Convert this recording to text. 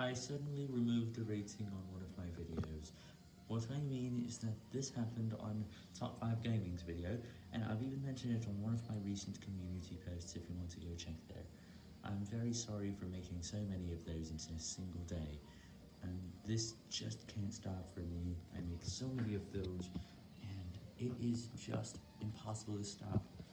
I suddenly removed the rating on one of my videos. What I mean is that this happened on Top 5 Gaming's video, and I've even mentioned it on one of my recent community posts if you want to go check there. I'm very sorry for making so many of those in a single day, and this just can't stop for me. I make so many of those, and it is just impossible to stop.